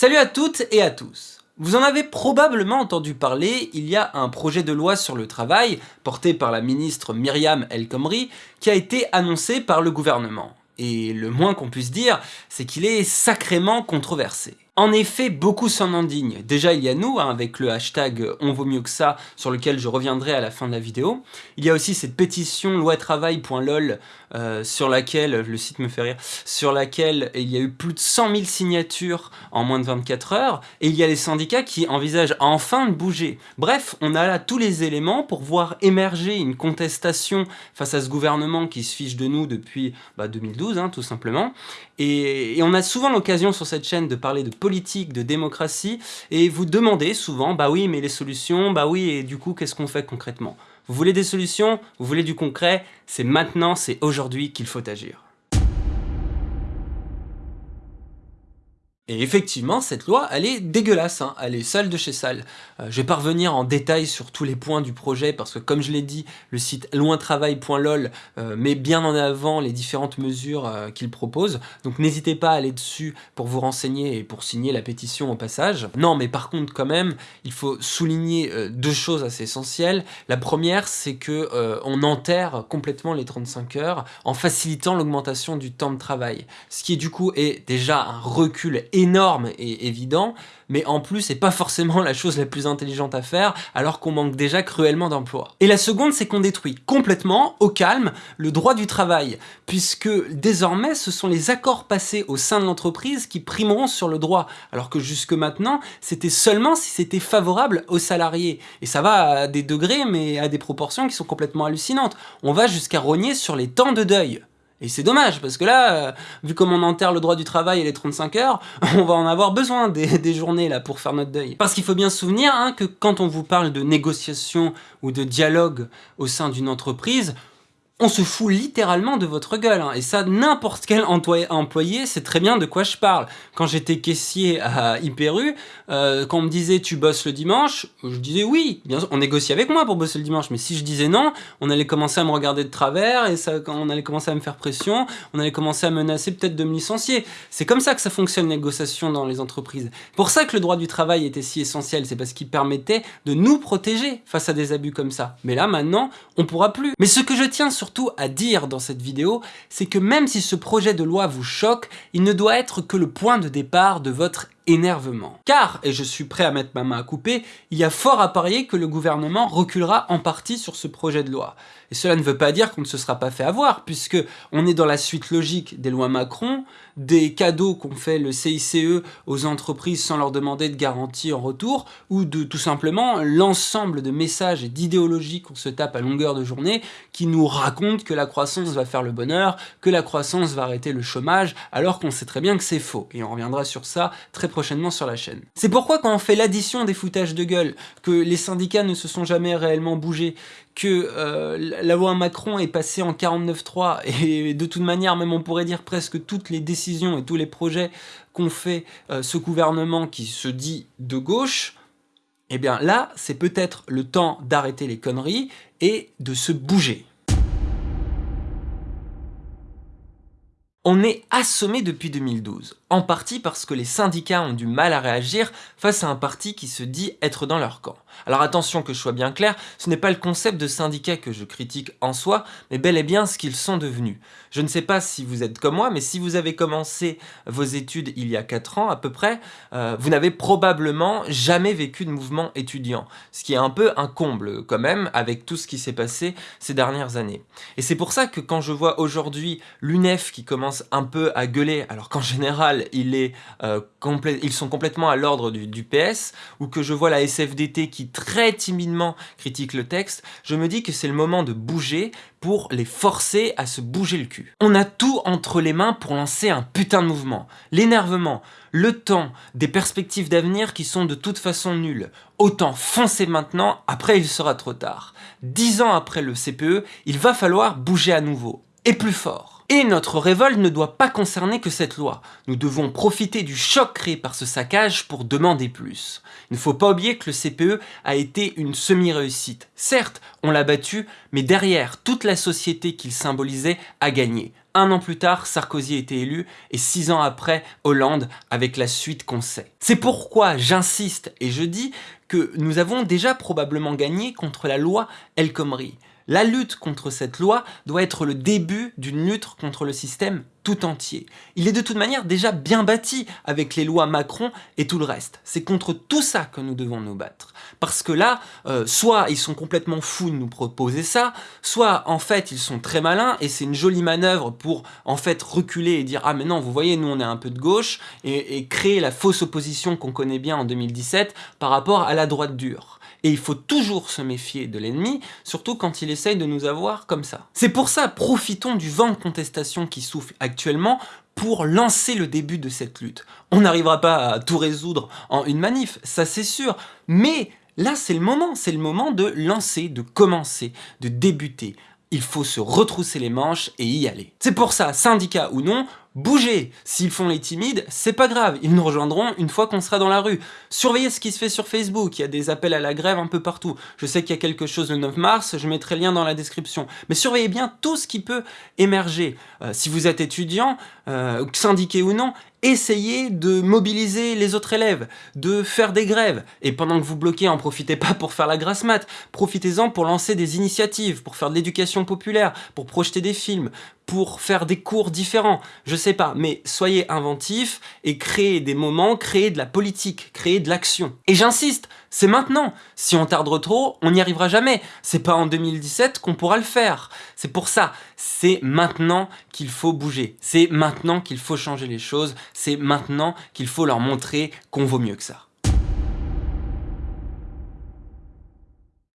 Salut à toutes et à tous Vous en avez probablement entendu parler, il y a un projet de loi sur le travail, porté par la ministre Myriam El Khomri, qui a été annoncé par le gouvernement. Et le moins qu'on puisse dire, c'est qu'il est sacrément controversé. En effet, beaucoup s'en indignent. Déjà, il y a nous, hein, avec le hashtag « on vaut mieux que ça », sur lequel je reviendrai à la fin de la vidéo. Il y a aussi cette pétition loitravail.lol, euh, sur laquelle, le site me fait rire, sur laquelle il y a eu plus de 100 000 signatures en moins de 24 heures, et il y a les syndicats qui envisagent enfin de bouger. Bref, on a là tous les éléments pour voir émerger une contestation face à ce gouvernement qui se fiche de nous depuis 2012, bah, hein, tout simplement. Et, et on a souvent l'occasion sur cette chaîne de parler de politique politique, de démocratie, et vous demandez souvent, bah oui, mais les solutions, bah oui, et du coup, qu'est-ce qu'on fait concrètement? Vous voulez des solutions? Vous voulez du concret? C'est maintenant, c'est aujourd'hui qu'il faut agir. Et effectivement, cette loi, elle est dégueulasse, hein. elle est sale de chez sale. Euh, je vais pas revenir en détail sur tous les points du projet, parce que comme je l'ai dit, le site lointravail.lol euh, met bien en avant les différentes mesures euh, qu'il propose, donc n'hésitez pas à aller dessus pour vous renseigner et pour signer la pétition au passage. Non, mais par contre, quand même, il faut souligner deux choses assez essentielles. La première, c'est que on enterre complètement les 35 heures en facilitant l'augmentation du temps de travail, ce qui du coup est déjà un recul et évident, mais en plus c'est pas forcément la chose la plus intelligente à faire alors qu'on manque déjà cruellement d'emplois. Et la seconde c'est qu'on détruit complètement, au calme, le droit du travail, puisque désormais ce sont les accords passés au sein de l'entreprise qui primeront sur le droit, alors que jusque maintenant c'était seulement si c'était favorable aux salariés. Et ça va à des degrés mais à des proportions qui sont complètement hallucinantes. On va jusqu'à rogner sur les temps de deuil. Et c'est dommage, parce que là, euh, vu comme on enterre le droit du travail et les 35 heures, on va en avoir besoin des, journées là pour faire notre deuil. Parce qu'il faut bien se souvenir hein, que quand on vous parle de négociation ou de dialogue au sein d'une entreprise, on se fout littéralement de votre gueule. Hein. Et ça, n'importe quel employé sait très bien de quoi je parle. Quand j'étais caissier à Hyperu, euh, quand on me disait tu bosses le dimanche, je disais oui, bien sûr, on négociait avec moi pour bosser le dimanche. Mais si je disais non, on allait commencer à me regarder de travers et ça, on allait commencer à me faire pression, on allait commencer à menacer peut-être de me licencier. C'est comme ça que ça fonctionne négociation dans les entreprises. Pour ça que le droit du travail était si essentiel, c'est parce qu'il permettait de nous protéger face à des abus comme ça. Mais là, maintenant, on pourra plus. Mais ce que je tiens sur surtout à dire dans cette vidéo, c'est que même si ce projet de loi vous choque, il ne doit être que le point de départ de votre Car, et je suis prêt à mettre ma main à couper, il y a fort à parier que le gouvernement reculera en partie sur ce projet de loi. Et cela ne veut pas dire qu'on ne se sera pas fait avoir, puisque on est dans la suite logique des lois Macron, des cadeaux qu'ont fait le CICE aux entreprises sans leur demander de garantie en retour, ou de tout simplement l'ensemble de messages et d'idéologies qu'on se tape à longueur de journée qui nous racontent que la croissance va faire le bonheur, que la croissance va arrêter le chômage, alors qu'on sait très bien que c'est faux. Et on reviendra sur ça très prochainement C'est pourquoi quand on fait l'addition des foutages de gueule, que les syndicats ne se sont jamais réellement bougés, que euh, la loi Macron est passée en 49.3 et de toute manière, même on pourrait dire presque toutes les décisions et tous les projets qu'ont fait euh, ce gouvernement qui se dit de gauche, eh bien là, c'est peut-être le temps d'arrêter les conneries et de se bouger. On est assommé depuis 2012, en partie parce que les syndicats ont du mal à réagir face à un parti qui se dit être dans leur camp. Alors attention que je sois bien clair, ce n'est pas le concept de syndicat que je critique en soi, mais bel et bien ce qu'ils sont devenus. Je ne sais pas si vous êtes comme moi, mais si vous avez commencé vos études il y a 4 ans à peu près, euh, vous n'avez probablement jamais vécu de mouvement étudiant, ce qui est un peu un comble quand même avec tout ce qui s'est passé ces dernières années. Et c'est pour ça que quand je vois aujourd'hui l'UNEF qui commence un peu à gueuler, alors qu'en général euh, ils sont complètement à l'ordre du, du PS, ou que je vois la SFDT qui très timidement critique le texte, je me dis que c'est le moment de bouger pour les forcer à se bouger le cul. On a tout entre les mains pour lancer un putain de mouvement. L'énervement, le temps, des perspectives d'avenir qui sont de toute façon nulles. Autant foncer maintenant, après il sera trop tard. Dix ans après le CPE, il va falloir bouger à nouveau. Et plus fort. Et notre révolte ne doit pas concerner que cette loi. Nous devons profiter du choc créé par ce saccage pour demander plus. Il ne faut pas oublier que le CPE a été une semi-réussite. Certes, on l'a battu, mais derrière, toute la société qu'il symbolisait a gagné un an plus tard, Sarkozy était élu, et six ans après, Hollande, avec la suite qu'on sait. C'est pourquoi j'insiste et je dis que nous avons déjà probablement gagné contre la loi El Khomri. La lutte contre cette loi doit être le début d'une lutte contre le système tout entier. Il est de toute manière déjà bien bâti avec les lois Macron et tout le reste. C'est contre tout ça que nous devons nous battre. Parce que là, euh, soit ils sont complètement fous de nous proposer ça, soit en fait ils sont très malins et c'est une jolie manœuvre pour en fait reculer et dire « Ah mais non, vous voyez, nous on est un peu de gauche » et créer la fausse opposition qu'on connaît bien en 2017 par rapport à la droite dure. Et il faut toujours se méfier de l'ennemi, surtout quand il essaye de nous avoir comme ça. C'est pour ça, profitons du vent de contestation qui souffle actuellement pour lancer le début de cette lutte. On n'arrivera pas à tout résoudre en une manif, ça c'est sûr, mais là c'est le moment, c'est le moment de lancer, de commencer, de débuter. Il faut se retrousser les manches et y aller. C'est pour ça, syndicat ou non, Bougez S'ils font les timides, c'est pas grave, ils nous rejoindront une fois qu'on sera dans la rue. Surveillez ce qui se fait sur Facebook, il y a des appels à la grève un peu partout. Je sais qu'il y a quelque chose le 9 mars, je mettrai le lien dans la description. Mais surveillez bien tout ce qui peut émerger. Euh, si vous êtes étudiant, euh, syndiqué ou non, essayez de mobiliser les autres élèves, de faire des grèves. Et pendant que vous bloquez, en profitez pas pour faire la grasse mat, profitez-en pour lancer des initiatives, pour faire de l'éducation populaire, pour projeter des films, pour faire des cours différents, je sais pas, mais soyez inventifs et créez des moments, créez de la politique, créez de l'action. Et j'insiste, c'est maintenant. Si on tarde trop, on n'y arrivera jamais. C'est pas en 2017 qu'on pourra le faire. C'est pour ça, c'est maintenant qu'il faut bouger. C'est maintenant qu'il faut changer les choses. C'est maintenant qu'il faut leur montrer qu'on vaut mieux que ça.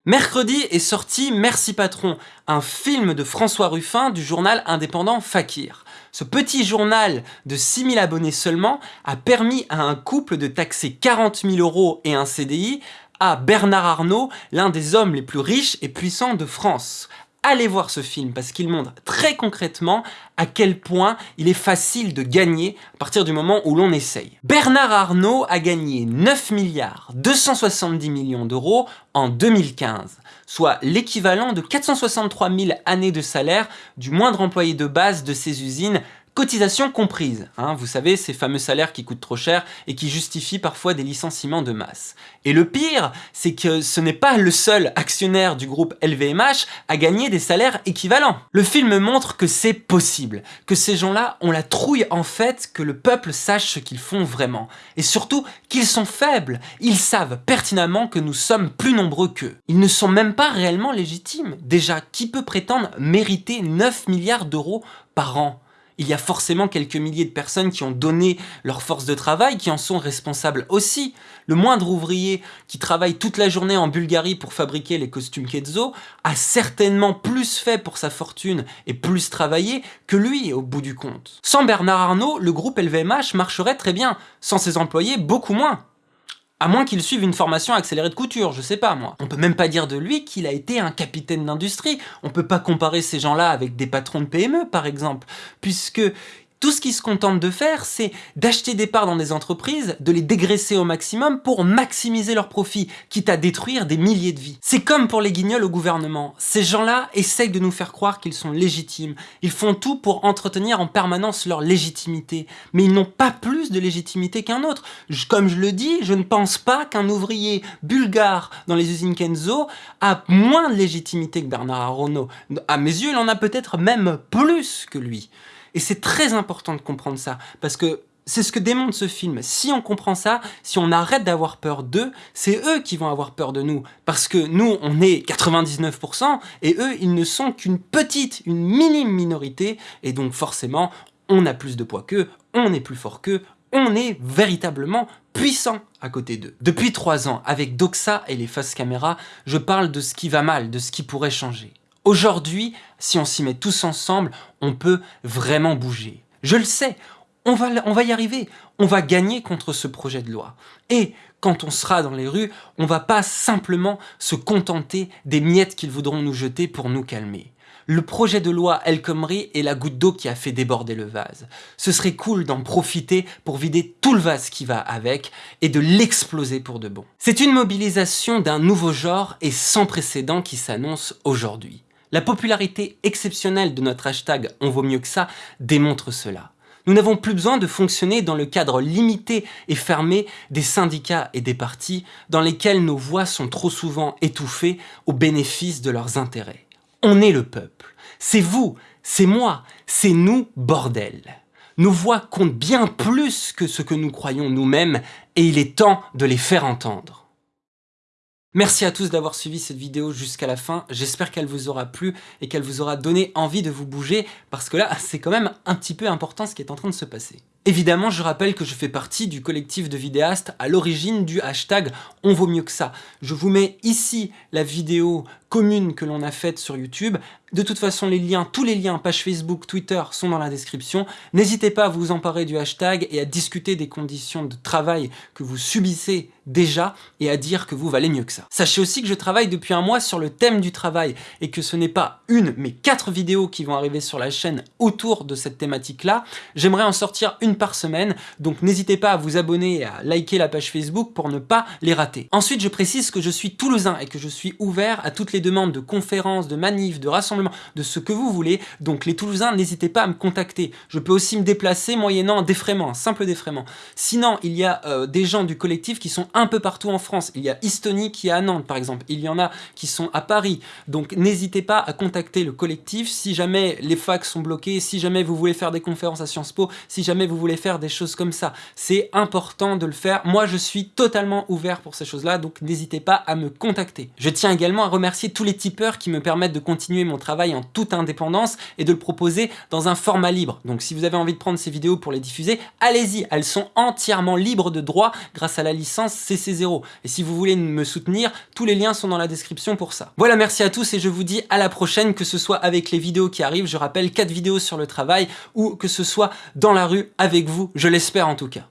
Mercredi est sorti Merci Patron, un film de François Ruffin du journal indépendant Fakir. Ce petit journal de 6000 abonnés seulement a permis à un couple de taxer 40 000 euros et un CDI à Bernard Arnault, l'un des hommes les plus riches et puissants de France allez voir ce film parce qu'il montre très concrètement à quel point il est facile de gagner à partir du moment où l'on essaye. Bernard Arnault a gagné 9 milliards 270 millions d'euros en 2015, soit l'équivalent de 463 000 années de salaire du moindre employé de base de ces usines Cotisation comprise, hein, vous savez, ces fameux salaires qui coûtent trop cher et qui justifient parfois des licenciements de masse. Et le pire, c'est que ce n'est pas le seul actionnaire du groupe LVMH à gagner des salaires équivalents. Le film montre que c'est possible, que ces gens-là ont la trouille en fait que le peuple sache ce qu'ils font vraiment. Et surtout, qu'ils sont faibles. Ils savent pertinemment que nous sommes plus nombreux qu'eux. Ils ne sont même pas réellement légitimes. Déjà, qui peut prétendre mériter 9 milliards d'euros par an? Il y a forcément quelques milliers de personnes qui ont donné leur force de travail, qui en sont responsables aussi. Le moindre ouvrier qui travaille toute la journée en Bulgarie pour fabriquer les costumes Kenzo a certainement plus fait pour sa fortune et plus travaillé que lui au bout du compte. Sans Bernard Arnault, le groupe LVMH marcherait très bien, sans ses employés beaucoup moins. À moins qu'il suive une formation accélérée de couture, je sais pas moi. On peut même pas dire de lui qu'il a été un capitaine d'industrie. On peut pas comparer ces gens-là avec des patrons de PME par exemple, puisque tout ce qu'ils se contentent de faire, c'est d'acheter des parts dans des entreprises, de les dégraisser au maximum pour maximiser leurs profits, quitte à détruire des milliers de vies. C'est comme pour les guignols au gouvernement. Ces gens-là essayent de nous faire croire qu'ils sont légitimes. Ils font tout pour entretenir en permanence leur légitimité. Mais ils n'ont pas plus de légitimité qu'un autre. comme je le dis, je ne pense pas qu'un ouvrier bulgare dans les usines Kenzo a moins de légitimité que Bernard Arnault. À mes yeux, il en a peut-être même plus que lui. Et c'est très important de comprendre ça, parce que c'est ce que démontre ce film. Si on comprend ça, si on arrête d'avoir peur d'eux, c'est eux qui vont avoir peur de nous. Parce que nous, on est 99%, et eux, ils ne sont qu'une petite, une minime minorité, et donc forcément, on a plus de poids qu'eux, on est plus fort qu'eux, on est véritablement puissant à côté d'eux. Depuis trois ans, avec Doxa et les faces caméras, je parle de ce qui va mal, de ce qui pourrait changer. Aujourd'hui, si on s'y met tous ensemble, on peut vraiment bouger. Je le sais, on va, on va y arriver, on va gagner contre ce projet de loi. Et quand on sera dans les rues, on va pas simplement se contenter des miettes qu'ils voudront nous jeter pour nous calmer. Le projet de loi El Khomri est la goutte d'eau qui a fait déborder le vase. Ce serait cool d'en profiter pour vider tout le vase qui va avec et de l'exploser pour de bon. C'est une mobilisation d'un nouveau genre et sans précédent qui s'annonce aujourd'hui La popularité exceptionnelle de notre hashtag « On vaut mieux que ça » démontre cela. Nous n'avons plus besoin de fonctionner dans le cadre limité et fermé des syndicats et des partis dans lesquels nos voix sont trop souvent étouffées au bénéfice de leurs intérêts. On est le peuple. C'est vous, c'est moi, c'est nous, bordel. Nos voix comptent bien plus que ce que nous croyons nous-mêmes et il est temps de les faire entendre. Merci à tous d'avoir suivi cette vidéo jusqu'à la fin, j'espère qu'elle vous aura plu et qu'elle vous aura donné envie de vous bouger, parce que là, c'est quand même un petit peu important ce qui est en train de se passer. Évidemment, je rappelle que je fais partie du collectif de vidéastes à l'origine du hashtag « On vaut mieux que ça ». Je vous mets ici la vidéo commune que l'on a faite sur YouTube. De toute façon, les liens, tous les liens, page Facebook, Twitter, sont dans la description. N'hésitez pas à vous emparer du hashtag et à discuter des conditions de travail que vous subissez déjà et à dire que vous valez mieux que ça. Sachez aussi que je travaille depuis un mois sur le thème du travail et que ce n'est pas une, mais quatre vidéos qui vont arriver sur la chaîne autour de cette thématique-là. J'aimerais en sortir une par semaine, donc n'hésitez pas à vous abonner et à liker la page Facebook pour ne pas les rater. Ensuite, je précise que je suis toulousain et que je suis ouvert à toutes les demandes de conférences, de manifs, de rassemblements, de ce que vous voulez. Donc les Toulousains, n'hésitez pas à me contacter. Je peux aussi me déplacer moyennant un défraiement, un simple défraiement. Sinon, il y a euh, des gens du collectif qui sont un peu partout en France. Il y a Estonie qui est à Nantes, par exemple. Il y en a qui sont à Paris. Donc n'hésitez pas à contacter le collectif si jamais les facs sont bloqués, si jamais vous voulez faire des conférences à Sciences Po, si jamais vous voulez faire des choses comme ça. C'est important de le faire. Moi, je suis totalement ouvert pour ces choses-là, donc n'hésitez pas à me contacter. Je tiens également à remercier tous les tipeurs qui me permettent de continuer mon travail en toute indépendance et de le proposer dans un format libre. Donc si vous avez envie de prendre ces vidéos pour les diffuser, allez-y, elles sont entièrement libres de droit grâce à la licence CC0. Et si vous voulez me soutenir, tous les liens sont dans la description pour ça. Voilà, merci à tous et je vous dis à la prochaine, que ce soit avec les vidéos qui arrivent, je rappelle 4 vidéos sur le travail, ou que ce soit dans la rue avec vous, je l'espère en tout cas.